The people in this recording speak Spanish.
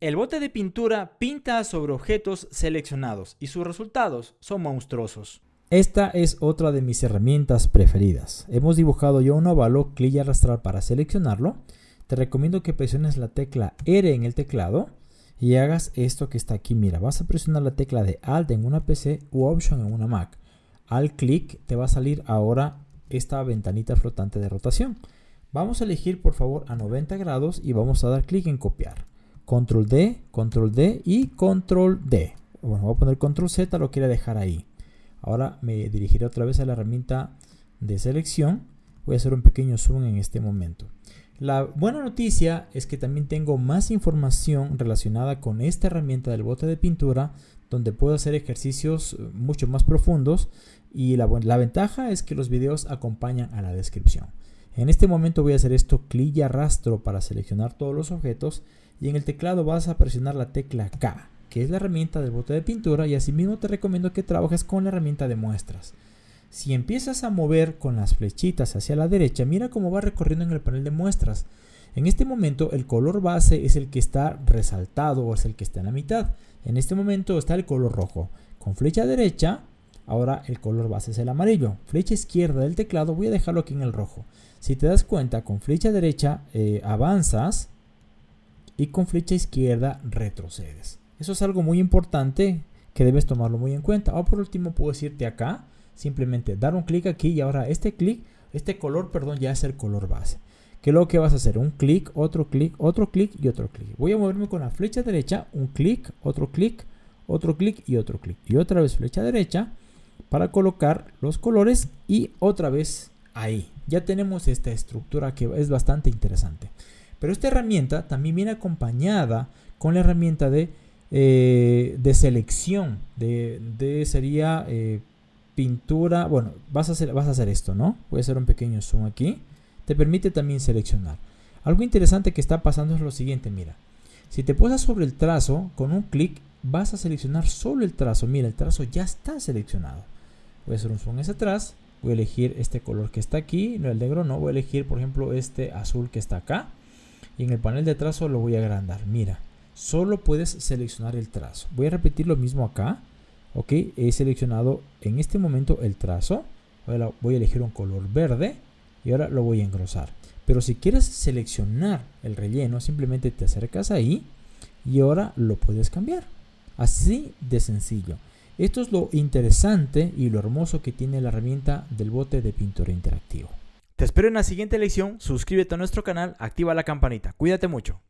El bote de pintura pinta sobre objetos seleccionados y sus resultados son monstruosos. Esta es otra de mis herramientas preferidas. Hemos dibujado ya un óvalo, clic y arrastrar para seleccionarlo. Te recomiendo que presiones la tecla R en el teclado y hagas esto que está aquí. Mira, vas a presionar la tecla de Alt en una PC u Option en una Mac. Al clic te va a salir ahora esta ventanita flotante de rotación. Vamos a elegir por favor a 90 grados y vamos a dar clic en copiar. Control D, Control D y Control D. Bueno, voy a poner Control Z, lo quiero dejar ahí. Ahora me dirigiré otra vez a la herramienta de selección. Voy a hacer un pequeño zoom en este momento. La buena noticia es que también tengo más información relacionada con esta herramienta del bote de pintura donde puedo hacer ejercicios eh, mucho más profundos y la, la ventaja es que los videos acompañan a la descripción. En este momento voy a hacer esto clic y arrastro para seleccionar todos los objetos y en el teclado vas a presionar la tecla K, que es la herramienta del bote de pintura y asimismo te recomiendo que trabajes con la herramienta de muestras. Si empiezas a mover con las flechitas hacia la derecha, mira cómo va recorriendo en el panel de muestras. En este momento el color base es el que está resaltado o es el que está en la mitad. En este momento está el color rojo. Con flecha derecha, ahora el color base es el amarillo. Flecha izquierda del teclado voy a dejarlo aquí en el rojo. Si te das cuenta, con flecha derecha eh, avanzas y con flecha izquierda retrocedes. Eso es algo muy importante que debes tomarlo muy en cuenta. O por último puedes irte acá, simplemente dar un clic aquí y ahora este clic, este color, perdón, ya es el color base. ¿Qué es lo que vas a hacer? Un clic, otro clic, otro clic y otro clic. Voy a moverme con la flecha derecha, un clic, otro clic, otro clic y otro clic. Y otra vez flecha derecha para colocar los colores y otra vez ahí. Ya tenemos esta estructura que es bastante interesante. Pero esta herramienta también viene acompañada con la herramienta de, eh, de selección. De, sería eh, pintura. Bueno, vas a, hacer, vas a hacer esto, ¿no? Voy a hacer un pequeño zoom aquí. Te permite también seleccionar. Algo interesante que está pasando es lo siguiente, mira. Si te posas sobre el trazo, con un clic vas a seleccionar solo el trazo. Mira, el trazo ya está seleccionado. Voy a hacer un zoom hacia atrás. Voy a elegir este color que está aquí. No, el negro no. Voy a elegir, por ejemplo, este azul que está acá y en el panel de trazo lo voy a agrandar. Mira, solo puedes seleccionar el trazo. Voy a repetir lo mismo acá. Ok, he seleccionado en este momento el trazo. voy a elegir un color verde y ahora lo voy a engrosar. Pero si quieres seleccionar el relleno, simplemente te acercas ahí y ahora lo puedes cambiar. Así de sencillo. Esto es lo interesante y lo hermoso que tiene la herramienta del bote de pintura interactivo. Te espero en la siguiente lección, suscríbete a nuestro canal, activa la campanita. Cuídate mucho.